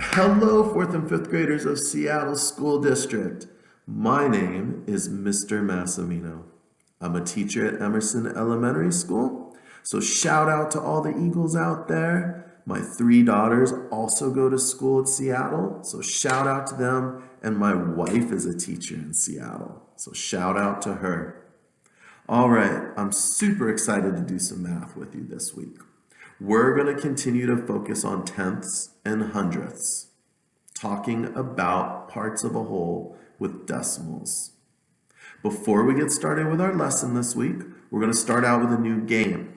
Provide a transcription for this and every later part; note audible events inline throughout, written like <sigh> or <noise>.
Hello, fourth and fifth graders of Seattle School District. My name is Mr. Massimino. I'm a teacher at Emerson Elementary School. So shout out to all the Eagles out there. My three daughters also go to school at Seattle. So shout out to them. And my wife is a teacher in Seattle. So shout out to her. All right, I'm super excited to do some math with you this week. We're going to continue to focus on tenths and hundredths, talking about parts of a whole with decimals. Before we get started with our lesson this week, we're going to start out with a new game.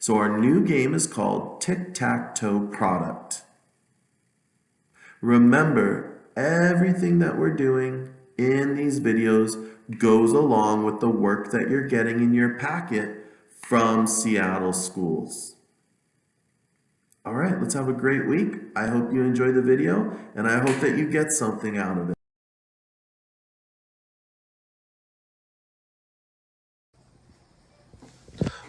So our new game is called Tic-Tac-Toe Product. Remember, everything that we're doing in these videos goes along with the work that you're getting in your packet from Seattle schools. All right, let's have a great week. I hope you enjoy the video and I hope that you get something out of it.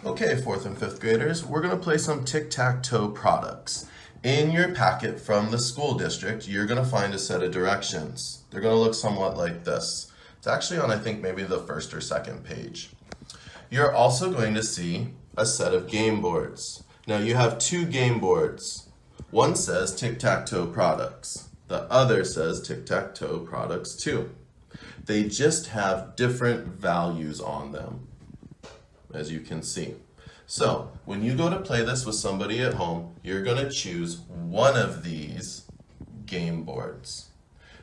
Okay, fourth and fifth graders, we're gonna play some tic-tac-toe products. In your packet from the school district, you're gonna find a set of directions. They're gonna look somewhat like this. It's actually on, I think, maybe the first or second page. You're also going to see a set of game boards. Now you have two game boards. One says tic-tac-toe products. The other says tic-tac-toe products too. They just have different values on them, as you can see. So when you go to play this with somebody at home, you're going to choose one of these game boards.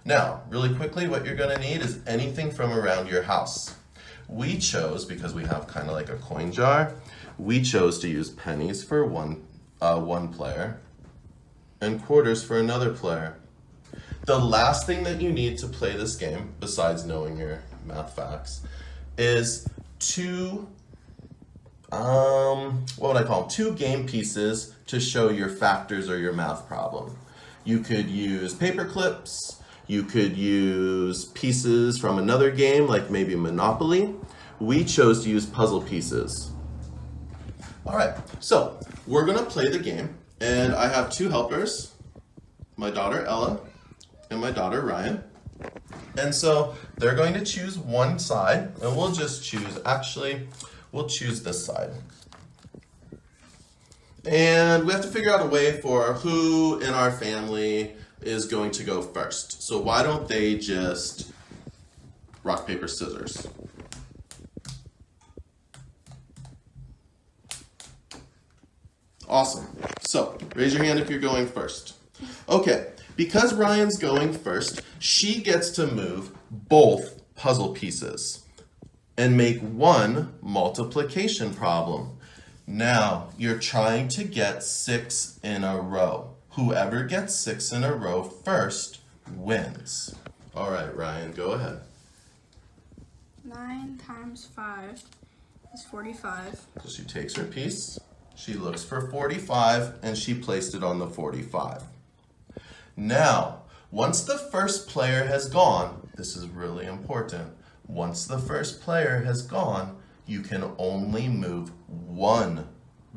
Now, really quickly, what you're going to need is anything from around your house. We chose, because we have kind of like a coin jar, we chose to use pennies for one, uh, one player and quarters for another player. The last thing that you need to play this game, besides knowing your math facts, is two, um, what would I call them? Two game pieces to show your factors or your math problem. You could use paper clips, you could use pieces from another game, like maybe Monopoly. We chose to use puzzle pieces. All right, so we're gonna play the game and I have two helpers, my daughter Ella and my daughter Ryan. And so they're going to choose one side and we'll just choose, actually, we'll choose this side. And we have to figure out a way for who in our family is going to go first. So why don't they just rock, paper, scissors? Awesome. So raise your hand if you're going first. Okay, because Ryan's going first, she gets to move both puzzle pieces and make one multiplication problem. Now, you're trying to get six in a row. Whoever gets six in a row first wins. All right, Ryan, go ahead. 9 times 5 is 45. So she takes her piece. She looks for 45 and she placed it on the 45. Now, once the first player has gone, this is really important, once the first player has gone, you can only move one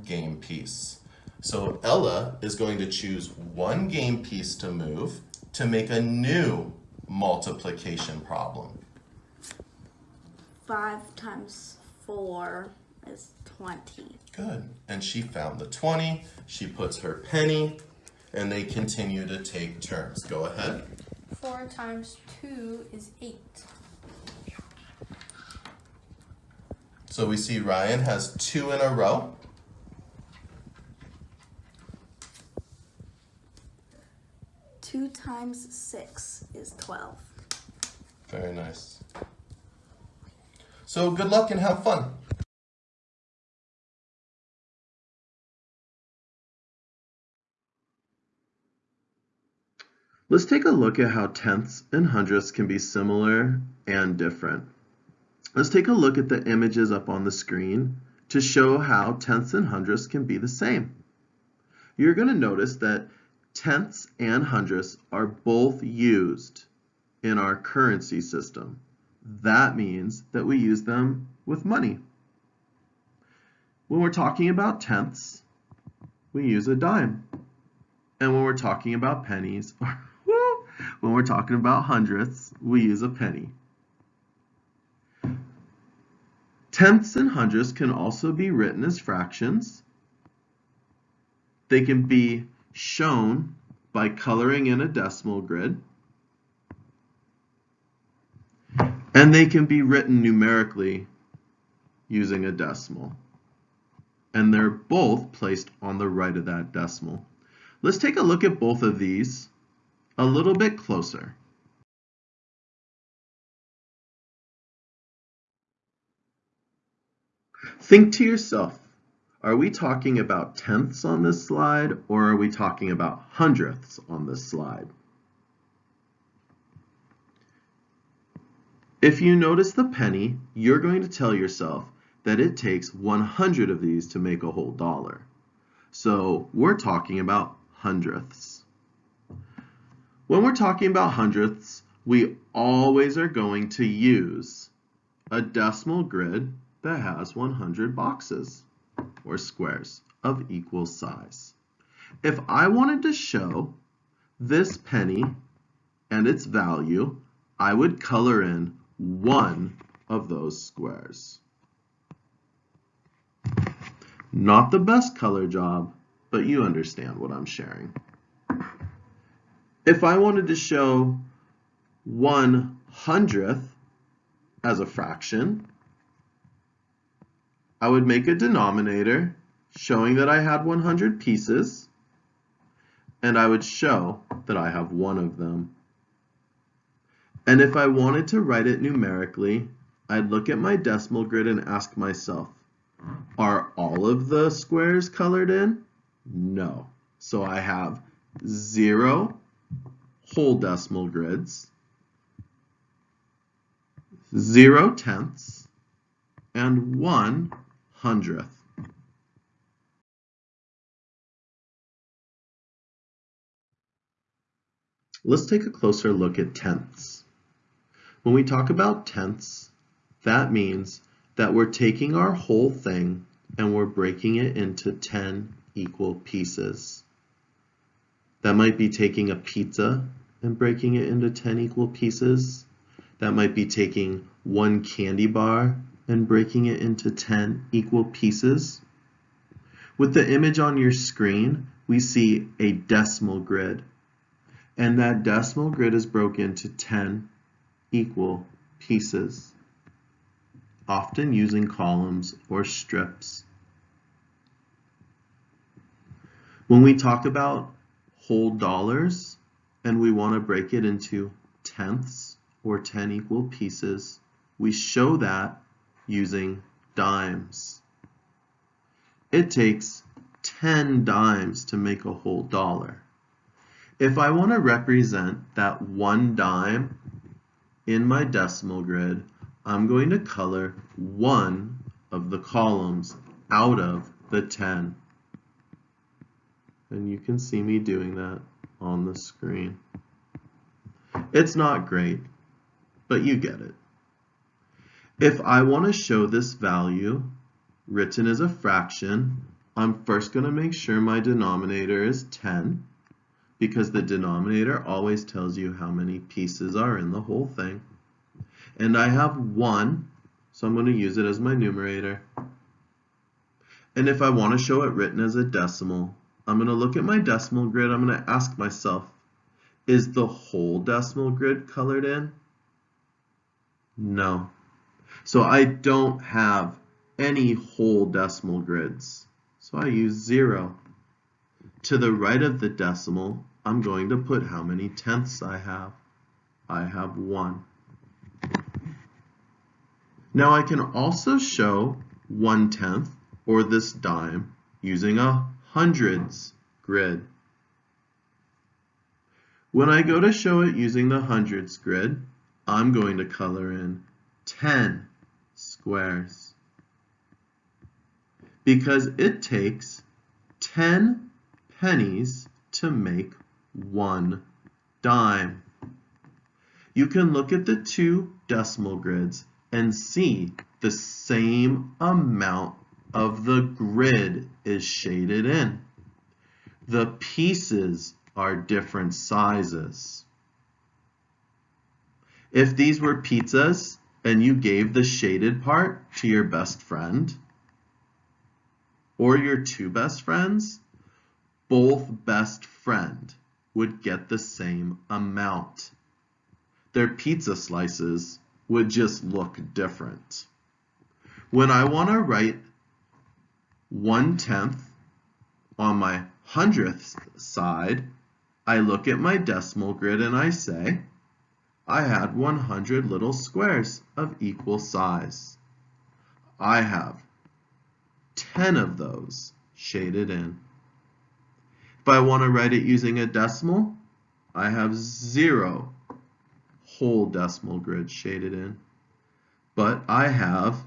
game piece. So Ella is going to choose one game piece to move to make a new multiplication problem. 5 times 4 is 20. Good. And she found the 20. She puts her penny and they continue to take turns. Go ahead. 4 times 2 is 8. So we see Ryan has two in a row. Two times six is 12. Very nice. So good luck and have fun. Let's take a look at how tenths and hundredths can be similar and different. Let's take a look at the images up on the screen to show how tenths and hundredths can be the same. You're going to notice that tenths and hundredths are both used in our currency system. That means that we use them with money. When we're talking about tenths, we use a dime. And when we're talking about pennies, <laughs> when we're talking about hundredths, we use a penny. Tenths and hundredths can also be written as fractions. They can be shown by coloring in a decimal grid. And they can be written numerically using a decimal. And they're both placed on the right of that decimal. Let's take a look at both of these a little bit closer. Think to yourself, are we talking about tenths on this slide or are we talking about hundredths on this slide? If you notice the penny, you're going to tell yourself that it takes 100 of these to make a whole dollar. So we're talking about hundredths. When we're talking about hundredths, we always are going to use a decimal grid that has 100 boxes or squares of equal size. If I wanted to show this penny and its value, I would color in one of those squares. Not the best color job, but you understand what I'm sharing. If I wanted to show one hundredth as a fraction, I would make a denominator showing that I had 100 pieces, and I would show that I have one of them. And if I wanted to write it numerically, I'd look at my decimal grid and ask myself, are all of the squares colored in? No. So I have zero whole decimal grids, zero tenths, and one hundredth. Let's take a closer look at tenths. When we talk about tenths, that means that we're taking our whole thing and we're breaking it into 10 equal pieces. That might be taking a pizza and breaking it into 10 equal pieces. That might be taking one candy bar and breaking it into 10 equal pieces. With the image on your screen, we see a decimal grid. And that decimal grid is broken into 10 equal pieces, often using columns or strips. When we talk about whole dollars and we want to break it into tenths or 10 equal pieces, we show that using dimes. It takes 10 dimes to make a whole dollar. If I want to represent that one dime in my decimal grid, I'm going to color one of the columns out of the 10. And you can see me doing that on the screen. It's not great, but you get it. If I want to show this value written as a fraction, I'm first going to make sure my denominator is 10 because the denominator always tells you how many pieces are in the whole thing. And I have 1, so I'm going to use it as my numerator. And if I want to show it written as a decimal, I'm going to look at my decimal grid. I'm going to ask myself, is the whole decimal grid colored in? No. So I don't have any whole decimal grids. So I use zero. To the right of the decimal, I'm going to put how many tenths I have. I have one. Now I can also show one tenth, or this dime, using a hundreds grid. When I go to show it using the hundreds grid, I'm going to color in 10 squares because it takes 10 pennies to make one dime. You can look at the two decimal grids and see the same amount of the grid is shaded in. The pieces are different sizes. If these were pizzas and you gave the shaded part to your best friend or your two best friends, both best friend would get the same amount. Their pizza slices would just look different. When I want to write one tenth on my hundredth side, I look at my decimal grid and I say, I had 100 little squares of equal size. I have 10 of those shaded in. If I want to write it using a decimal, I have zero whole decimal grid shaded in. But I have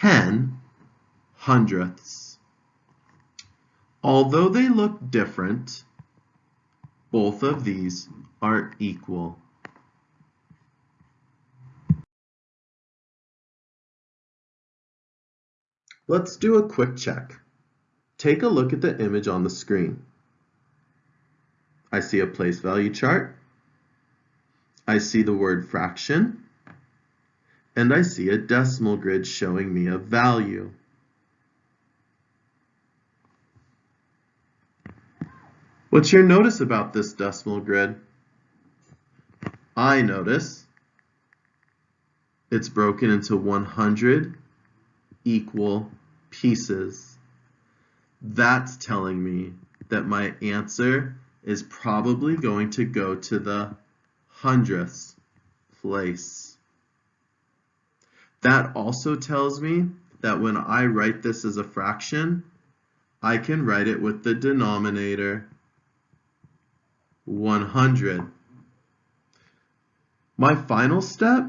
10 hundredths. Although they look different, both of these are equal. Let's do a quick check. Take a look at the image on the screen. I see a place value chart. I see the word fraction. And I see a decimal grid showing me a value. What's your notice about this decimal grid? I notice it's broken into 100 equal pieces. That's telling me that my answer is probably going to go to the hundredths place. That also tells me that when I write this as a fraction, I can write it with the denominator 100. My final step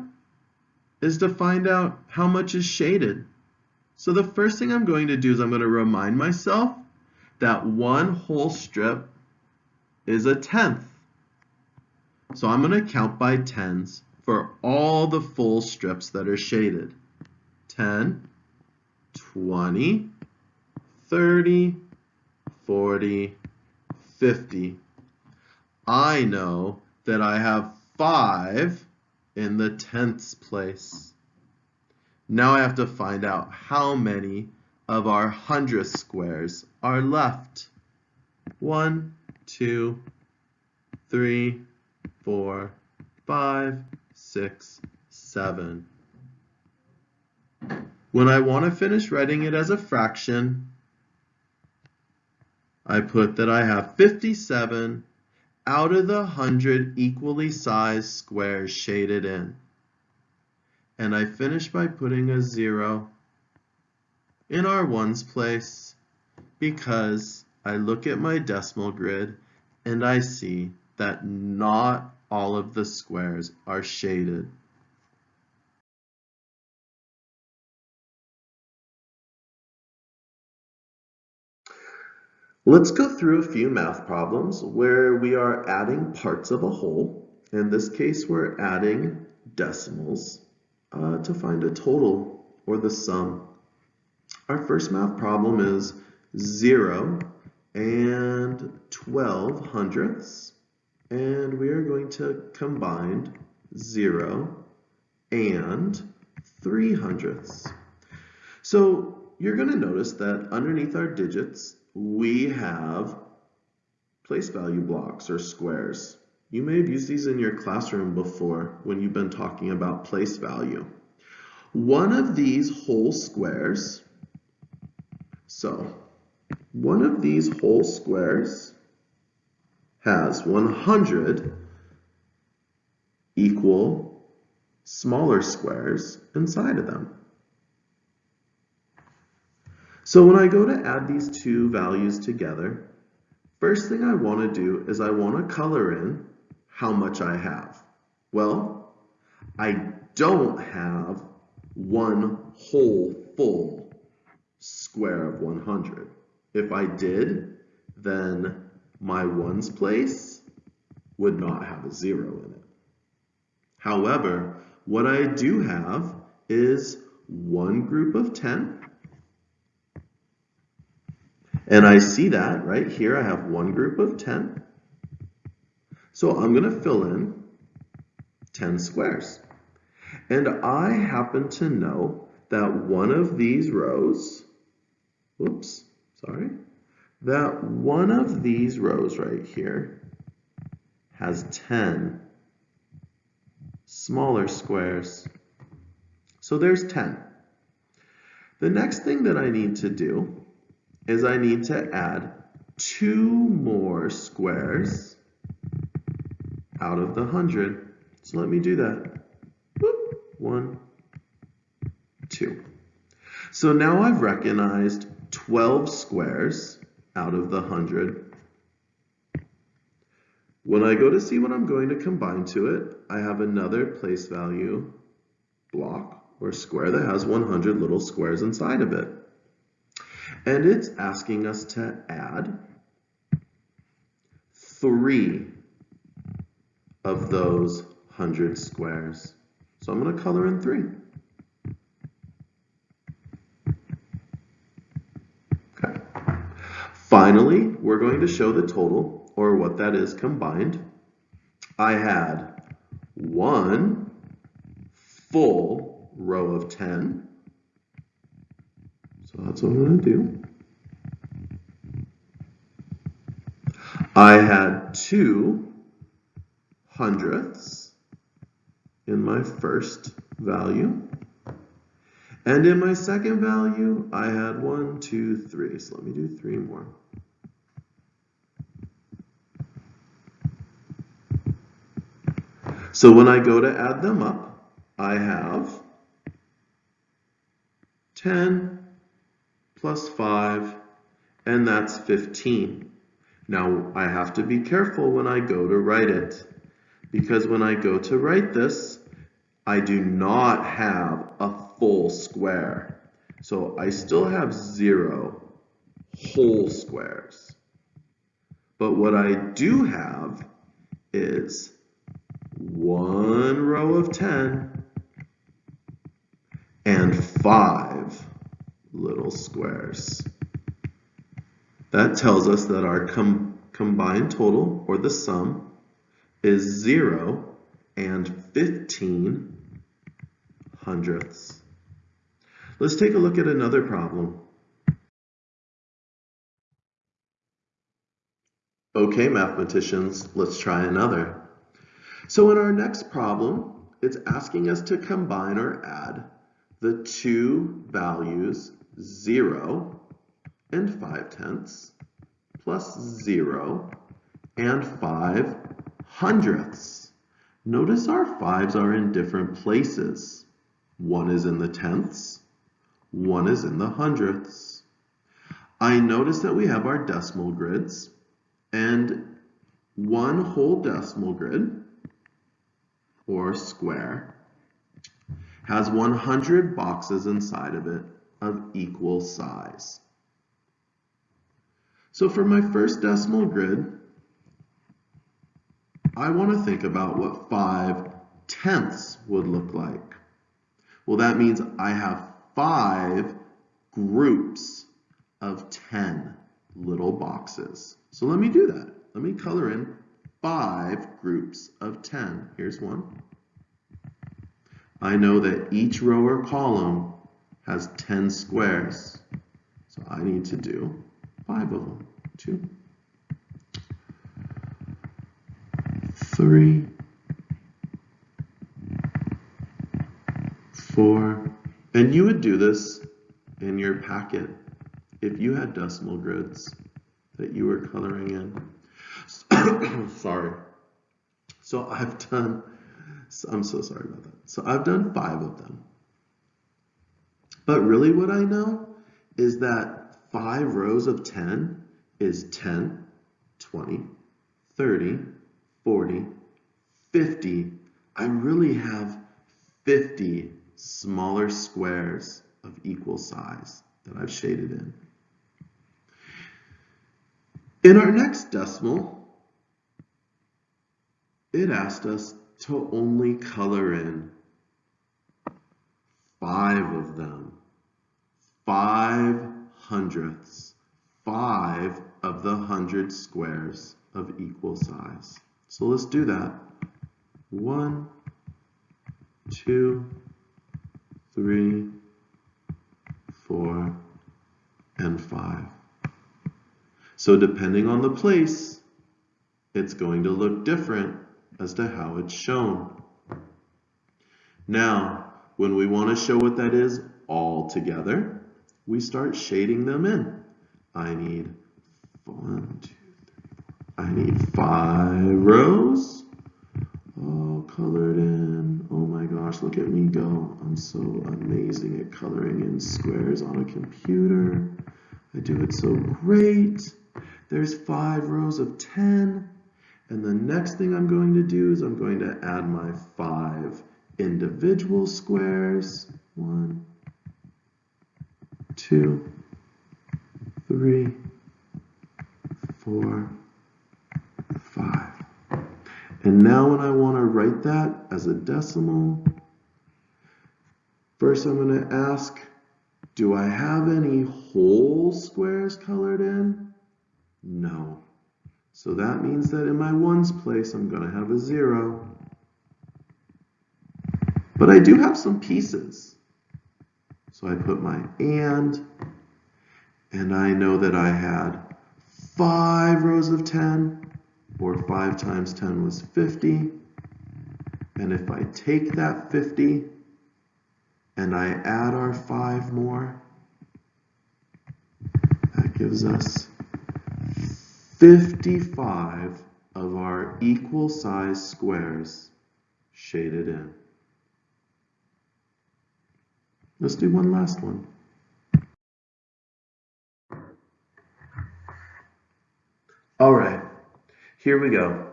is to find out how much is shaded. So the first thing I'm going to do is I'm going to remind myself that one whole strip is a tenth. So I'm going to count by tens for all the full strips that are shaded. 10, 20, 30, 40, 50. I know that I have 5 in the tenths place. Now I have to find out how many of our hundredth squares are left. One, two, three, four, five, six, seven. When I want to finish writing it as a fraction, I put that I have 57 out of the 100 equally sized squares shaded in. And I finish by putting a zero in our ones place because I look at my decimal grid and I see that not all of the squares are shaded. Let's go through a few math problems where we are adding parts of a whole. In this case, we're adding decimals uh, to find a total or the sum. Our first math problem is 0 and 12 hundredths. And we are going to combine 0 and 3 hundredths. So you're going to notice that underneath our digits, we have place value blocks or squares. You may have used these in your classroom before when you've been talking about place value. One of these whole squares, so one of these whole squares has 100 equal smaller squares inside of them. So when I go to add these two values together, first thing I want to do is I want to color in how much I have. Well, I don't have one whole full square of 100. If I did, then my ones place would not have a zero in it. However, what I do have is one group of 10 And I see that right here, I have one group of 10. So I'm going to fill in 10 squares. And I happen to know that one of these rows, whoops, sorry, that one of these rows right here has 10 smaller squares. So there's 10. The next thing that I need to do is I need to add two more squares out of the 100. So let me do that. Boop. One, two. So now I've recognized 12 squares out of the 100. When I go to see what I'm going to combine to it, I have another place value block or square that has 100 little squares inside of it. And it's asking us to add three of those 100 squares. So I'm going to color in three. Okay. Finally, we're going to show the total, or what that is combined. I had one full row of 10. So that's what I'm going to do. I had two hundredths in my first value. And in my second value, I had one, two, three. So let me do three more. So when I go to add them up, I have 10 plus 5, and that's 15. Now I have to be careful when I go to write it, because when I go to write this, I do not have a full square. So I still have zero whole squares. But what I do have is one row of 10 and five little squares. That tells us that our com combined total, or the sum, is 0 and 15 hundredths. Let's take a look at another problem. Okay, mathematicians, let's try another. So in our next problem, it's asking us to combine or add the two values 0 and 5 tenths plus 0 and 5 hundredths. Notice our 5s are in different places. One is in the tenths, one is in the hundredths. I notice that we have our decimal grids and one whole decimal grid or square has 100 boxes inside of it of equal size. So for my first decimal grid, I want to think about what 5 tenths would look like. Well, that means I have five groups of 10 little boxes. So let me do that. Let me color in five groups of 10. Here's one. I know that each row or column has 10 squares. So I need to do five of them. Two, three, four, and you would do this in your packet if you had decimal grids that you were coloring in. <coughs> Sorry. So I've done, I'm so sorry about that. So I've done five of them. But really what I know is that five rows of 10 is 10, 20, 30, 40, 50. I really have 50 smaller squares of equal size that I've shaded in. In our next decimal, it asked us to only color in five of them, five hundredths, five of the hundred squares of equal size. So let's do that. One, two, three, four, and five. So depending on the place, it's going to look different as to how it's shown. Now, when we want to show what that is all together, we start shading them in. I need one, two, three, I need five rows all colored in. Oh my gosh, look at me go. I'm so amazing at coloring in squares on a computer. I do it so great. There's five rows of 10. And the next thing I'm going to do is I'm going to add my five individual squares. One, two, three, four, five. And now when I want to write that as a decimal, first I'm going to ask, do I have any whole squares colored in? No. So that means that in my ones place, I'm going to have a zero. But I do have some pieces. So I put my and, and I know that I had five rows of 10, or 5 times 10 was 50. And if I take that 50 and I add our 5 more, that gives us 55 of our equal size squares shaded in. Let's do one last one. All right, here we go.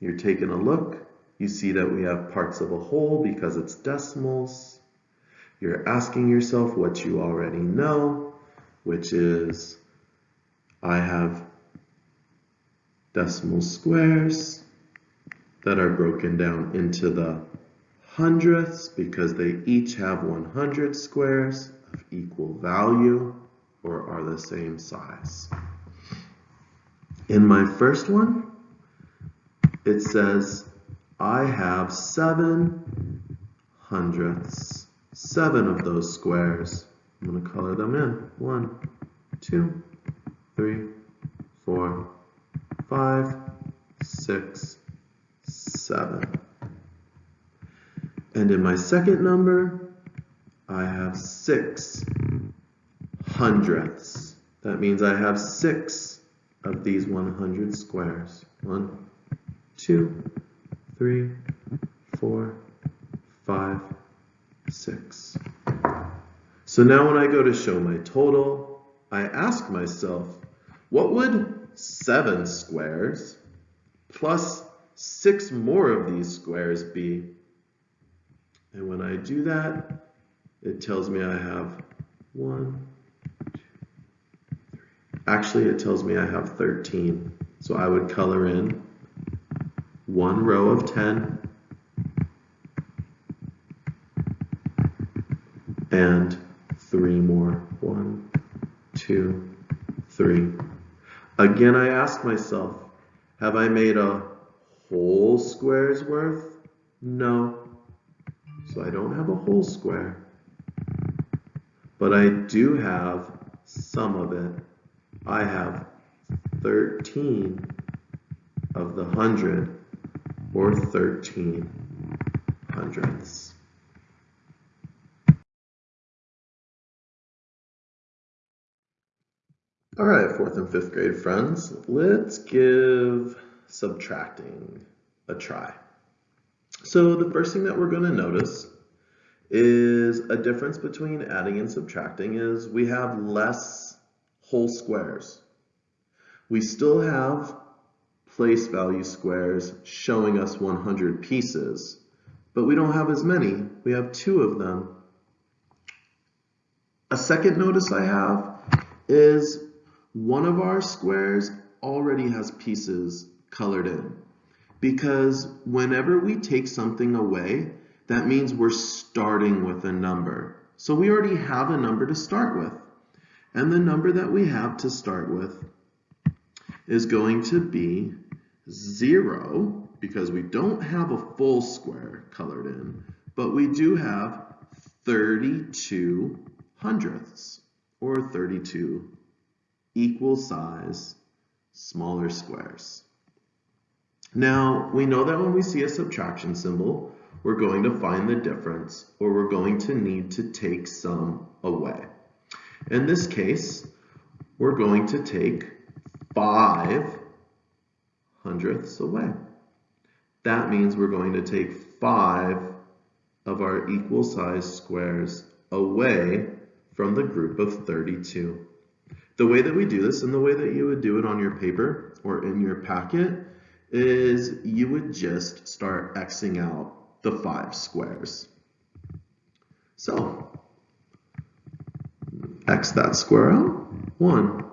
You're taking a look. You see that we have parts of a whole because it's decimals. You're asking yourself what you already know, which is I have decimal squares that are broken down into the hundredths because they each have 100 squares of equal value or are the same size. In my first one, it says I have seven hundredths, seven of those squares. I'm going to color them in. One, two, three, four, five, six, seven. And in my second number, I have six hundredths. That means I have six of these 100 squares. One, two, three, four, five, six. So now when I go to show my total, I ask myself, what would seven squares plus six more of these squares b. And when I do that, it tells me I have one, Actually, it tells me I have 13. So I would color in one row of 10 and three more. One, two, three. Again, I ask myself, have I made a whole square's worth? No. So I don't have a whole square. But I do have some of it. I have 13 of the hundred or 13 hundredths. All right, fourth and fifth grade friends, let's give subtracting a try. So the first thing that we're going to notice is a difference between adding and subtracting is we have less whole squares. We still have place value squares showing us 100 pieces, but we don't have as many. We have two of them. A second notice I have is one of our squares already has pieces colored in because whenever we take something away, that means we're starting with a number. So we already have a number to start with. And the number that we have to start with is going to be 0 because we don't have a full square colored in, but we do have 32 hundredths or 32 equal size smaller squares. Now, we know that when we see a subtraction symbol, we're going to find the difference or we're going to need to take some away. In this case, we're going to take 5 hundredths away. That means we're going to take 5 of our equal size squares away from the group of 32. The way that we do this and the way that you would do it on your paper or in your packet is you would just start Xing out the five squares. So, X that square out. One,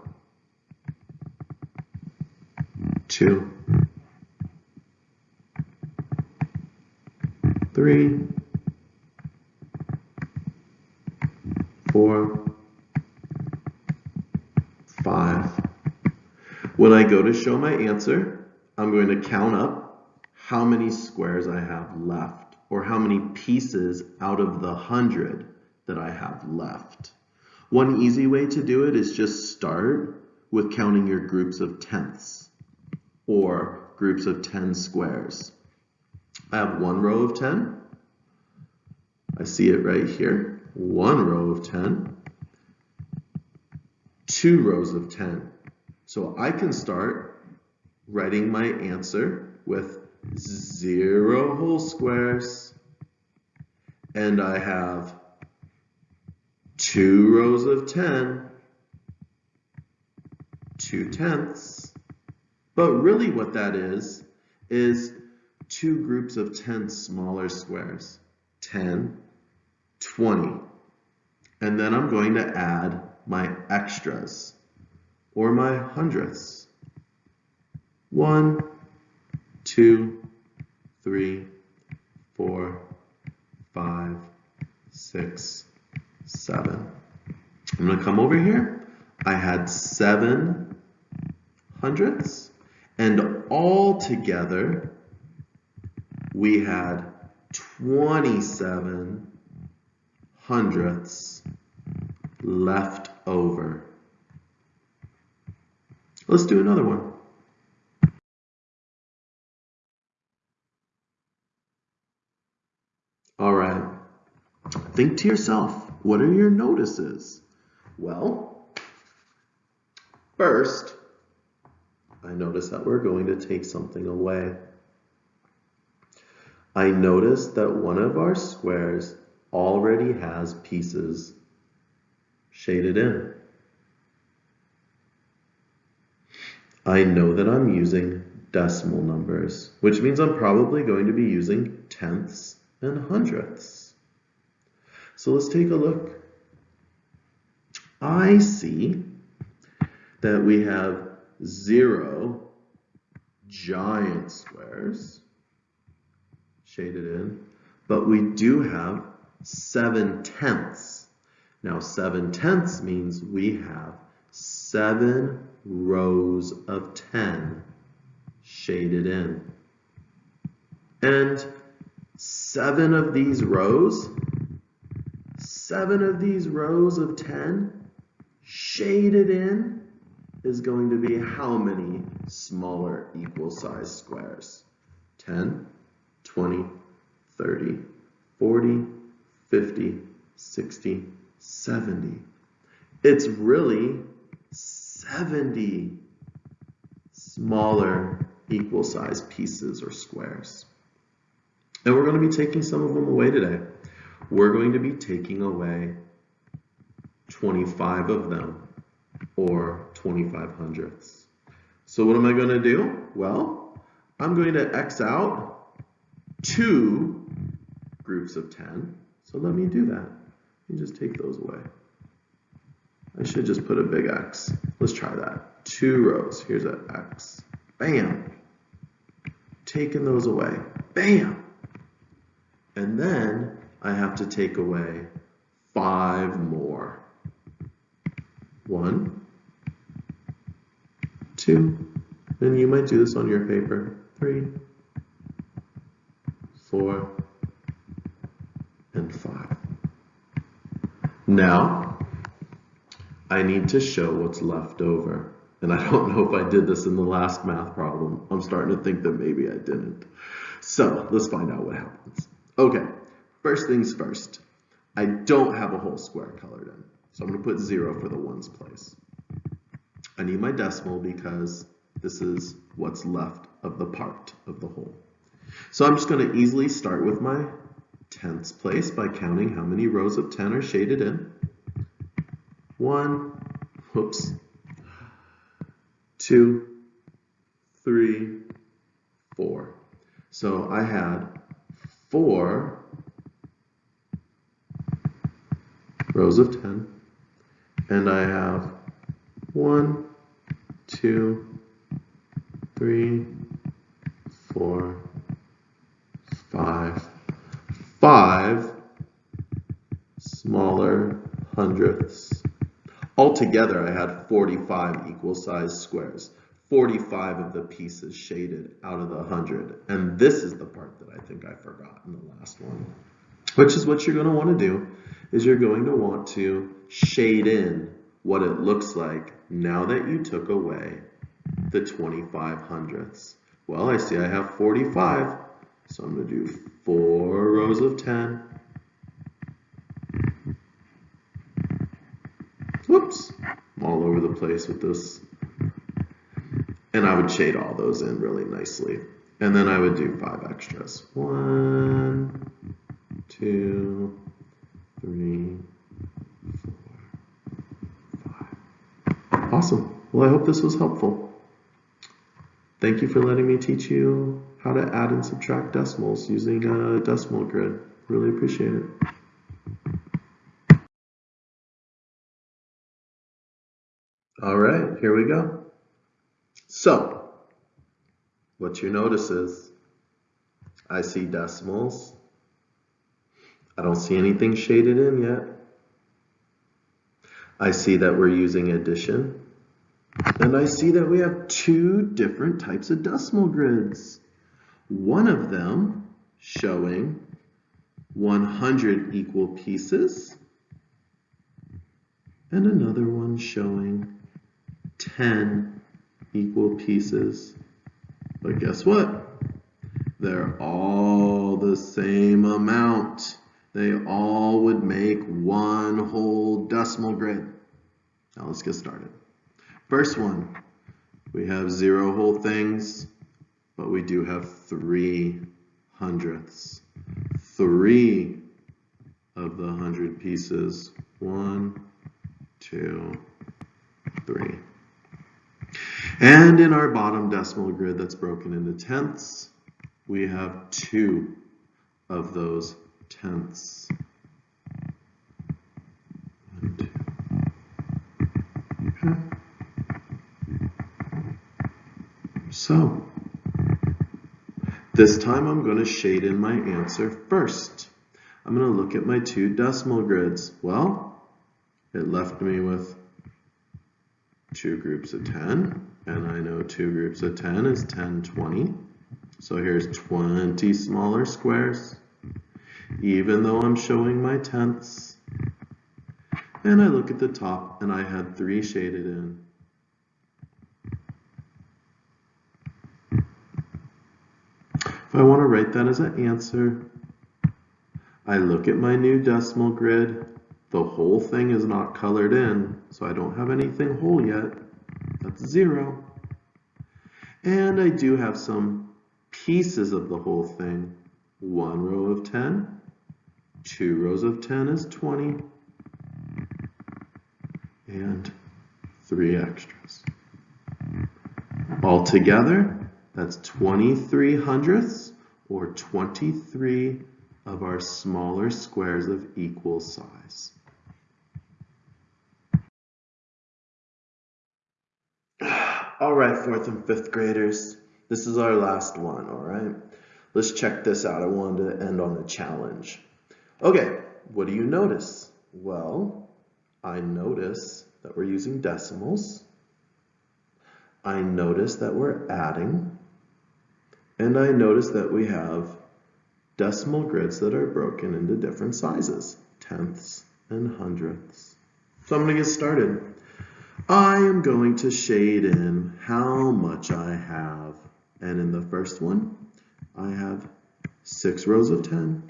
two, three, four, five. When I go to show my answer, I'm going to count up how many squares I have left or how many pieces out of the hundred that I have left. One easy way to do it is just start with counting your groups of tenths or groups of 10 squares. I have one row of 10. I see it right here. One row of 10. Two rows of 10. So I can start writing my answer with zero whole squares and I have two rows of 10, two tenths. But really what that is, is two groups of 10 smaller squares, 10, 20. And then I'm going to add my extras or my hundredths. One, two, three, four, five, six, seven. I'm going to come over here. I had seven hundredths, and all together we had 27 hundredths left over. Let's do another one. All right. Think to yourself, what are your notices? Well, first, I notice that we're going to take something away. I notice that one of our squares already has pieces shaded in. I know that I'm using decimal numbers, which means I'm probably going to be using tenths and hundredths. So let's take a look. I see that we have zero giant squares shaded in, but we do have seven tenths. Now seven tenths means we have seven rows of 10 shaded in. And seven of these rows, seven of these rows of 10 shaded in is going to be how many smaller equal size squares? 10, 20, 30, 40, 50, 60, 70. It's really 70 smaller equal size pieces or squares. And we're going to be taking some of them away today. We're going to be taking away 25 of them or 25 hundredths. So what am I going to do? Well, I'm going to X out two groups of 10. So let me do that. Let me just take those away. I should just put a big X. Let's try that. Two rows. Here's an X. Bam. Taking those away. Bam. And then I have to take away five more. one, two, and you might do this on your paper, three, four, and five. Now, I need to show what's left over. And I don't know if I did this in the last math problem. I'm starting to think that maybe I didn't. So let's find out what happens. Okay, first things first. I don't have a whole square colored in. So I'm going to put zero for the ones place. I need my decimal because this is what's left of the part of the whole. So I'm just going to easily start with my tenths place by counting how many rows of 10 are shaded in. One, whoops, two, three, four. So I had four rows of 10, and I have one, two, three, four, five, five smaller hundredths. Altogether, I had 45 equal sized squares, 45 of the pieces shaded out of the 100. And this is the part that I think I forgot in the last one, which is what you're going to want to do is you're going to want to shade in what it looks like now that you took away the 25 hundredths. Well, I see I have 45, so I'm going to do four rows of 10. Whoops, I'm all over the place with this. And I would shade all those in really nicely. And then I would do five extras. One, two, three, four, five. Awesome. Well, I hope this was helpful. Thank you for letting me teach you how to add and subtract decimals using a decimal grid. Really appreciate it. All right, here we go. So, what you notice is I see decimals. I don't see anything shaded in yet. I see that we're using addition. And I see that we have two different types of decimal grids. One of them showing 100 equal pieces and another one showing 10 equal pieces. But guess what? They're all the same amount. They all would make one whole decimal grid. Now let's get started. First one, we have zero whole things, but we do have three hundredths. Three of the hundred pieces. One, two, three. And in our bottom decimal grid that's broken into tenths, we have two of those tenths. So, this time I'm going to shade in my answer first. I'm going to look at my two decimal grids. Well, it left me with two groups of 10, and I know two groups of 10 is 10, 20. So here's 20 smaller squares, even though I'm showing my tenths. And I look at the top, and I had three shaded in. If I want to write that as an answer, I look at my new decimal grid. The whole thing is not colored in, so I don't have anything whole yet. That's zero. And I do have some pieces of the whole thing. One row of 10, two rows of 10 is 20, and three extras. Altogether, that's 23 hundredths or 23 of our smaller squares of equal size. All right, fourth and fifth graders, this is our last one, all right? Let's check this out. I wanted to end on a challenge. Okay, what do you notice? Well, I notice that we're using decimals. I notice that we're adding. And I notice that we have decimal grids that are broken into different sizes, tenths and hundredths. So I'm to get started. I am going to shade in how much I have. And in the first one, I have six rows of 10,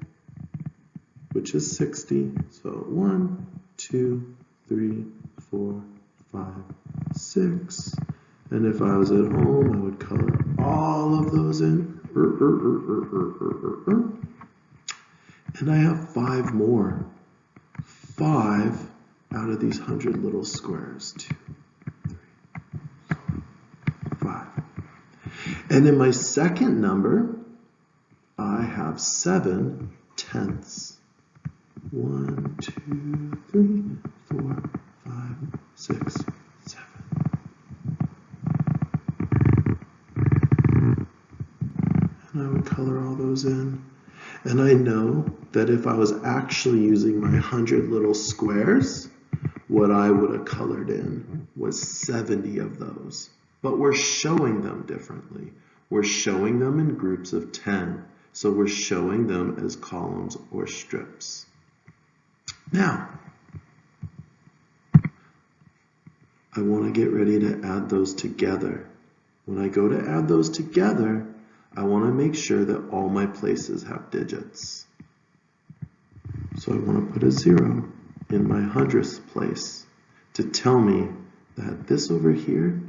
which is 60. So one, two, three, four, five, six. And if I was at home, I would color all of those in. Er, er, er, and I have five more. Five out of these hundred little squares. Two, three, five. And in my second number, I have seven tenths. One, two, three, four, five, six, seven. And I would color all those in. And I know that if I was actually using my 100 little squares, what I would have colored in was 70 of those. But we're showing them differently. We're showing them in groups of 10. So we're showing them as columns or strips. Now, I want to get ready to add those together. When I go to add those together, I want to make sure that all my places have digits. So I want to put a zero in my hundredths place to tell me that this over here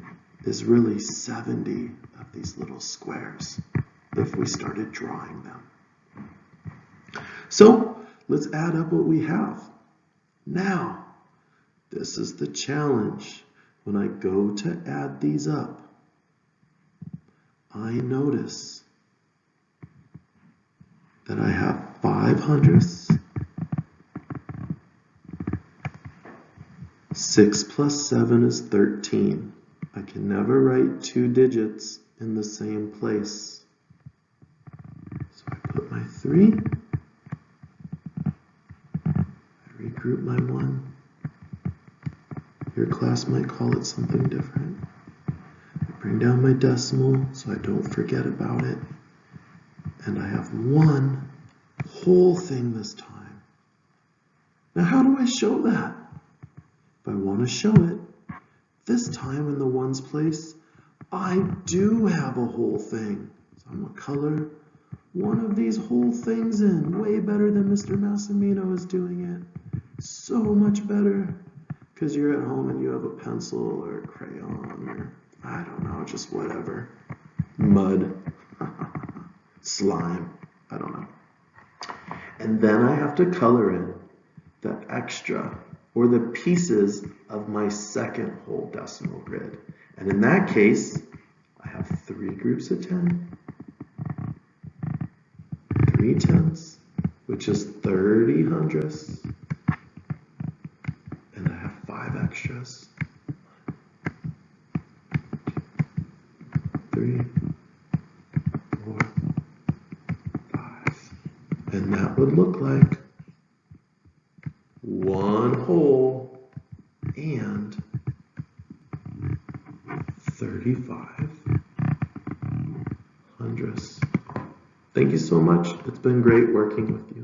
is really 70 of these little squares if we started drawing them. So let's add up what we have. Now, this is the challenge. When I go to add these up, I notice that I have five hundredths, six plus seven is 13. I can never write two digits in the same place. So I put my three, I regroup my one. Your class might call it something different. I bring down my decimal so I don't forget about it. And I have one whole thing this time. Now how do I show that? I want to show it, this time in the ones place, I do have a whole thing. So I'm going to color one of these whole things in. Way better than Mr. Massimino is doing it. So much better. Because you're at home and you have a pencil or a crayon or I don't know, just whatever. Mud, <laughs> slime, I don't know. And then I have to color in the extra or the pieces of my second whole decimal grid. And in that case, I have three groups of 10, three tenths, which is 30 hundredths, and I have five extras. three, four, five. And that would look like one whole and 35 hundredths. Thank you so much. It's been great working with you.